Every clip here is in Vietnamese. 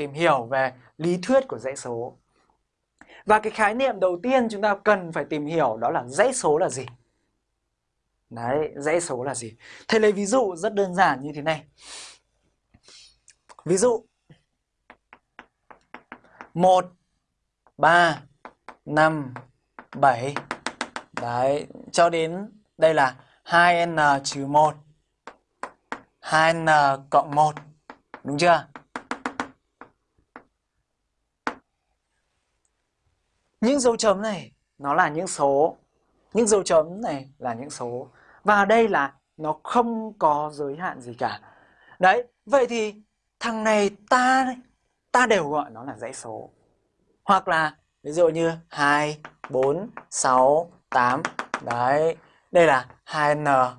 tìm hiểu về lý thuyết của dãy số. Và cái khái niệm đầu tiên chúng ta cần phải tìm hiểu đó là dãy số là gì. Đấy, dãy số là gì? Thầy lấy ví dụ rất đơn giản như thế này. Ví dụ 1 3 5 7 Đấy, cho đến đây là 2n-1 2n cộng 1 Đúng chưa? Những dấu chấm này nó là những số. Những dấu chấm này là những số. Và đây là nó không có giới hạn gì cả. Đấy, vậy thì thằng này ta ta đều gọi nó là dãy số. Hoặc là ví dụ như 2, 4, 6, 8 Đấy, đây là 2n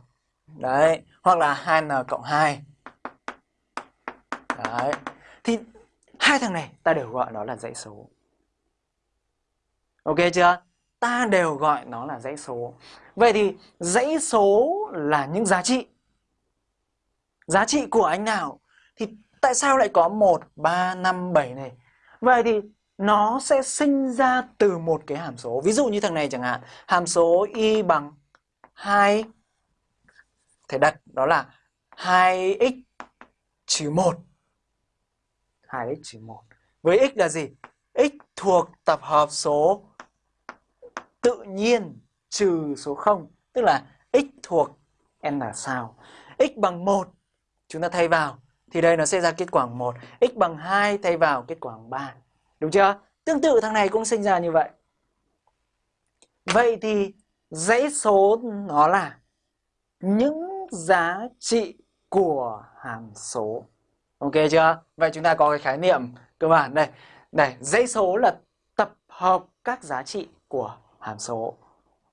Đấy, hoặc là 2n cộng 2 Đấy, thì hai thằng này ta đều gọi nó là dãy số. Ok chưa? Ta đều gọi nó là dãy số Vậy thì dãy số là những giá trị Giá trị của anh nào? Thì tại sao lại có 1, 3, 5, 7 này? Vậy thì nó sẽ sinh ra từ một cái hàm số. Ví dụ như thằng này chẳng hạn, hàm số y bằng 2 Thầy đặt đó là 2x trừ 1 2x trừ 1 Với x là gì? x thuộc tập hợp số tự nhiên trừ số 0 Tức là x thuộc n là sao? x bằng 1 chúng ta thay vào, thì đây nó sẽ ra kết quả 1 x bằng 2 thay vào kết quả 3 đúng chưa? Tương tự thằng này cũng sinh ra như vậy. Vậy thì dãy số nó là những giá trị của hàm số. Ok chưa? Vậy chúng ta có cái khái niệm cơ bản đây. Đây dãy số là tập hợp các giá trị của hàm số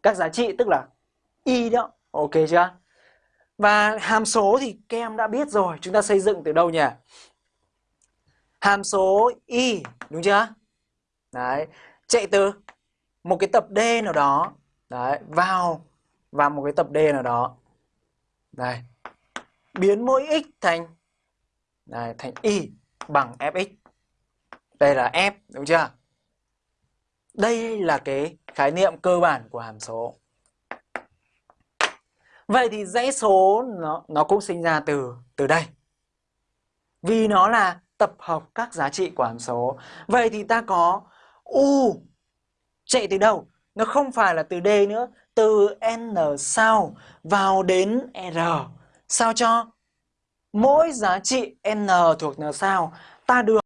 các giá trị tức là y đó ok chưa và hàm số thì các em đã biết rồi, chúng ta xây dựng từ đâu nhỉ? Hàm số y, đúng chưa? Đấy, chạy từ một cái tập D nào đó, đấy, vào vào một cái tập D nào đó. Đây. Biến mỗi x thành đây, thành y bằng fx. Đây là f, đúng chưa? Đây là cái khái niệm cơ bản của hàm số. Vậy thì dãy số nó, nó cũng sinh ra từ từ đây. Vì nó là tập hợp các giá trị của hàm số. Vậy thì ta có U chạy từ đâu? Nó không phải là từ D nữa, từ N sau vào đến R. Sao cho mỗi giá trị N thuộc N sau ta được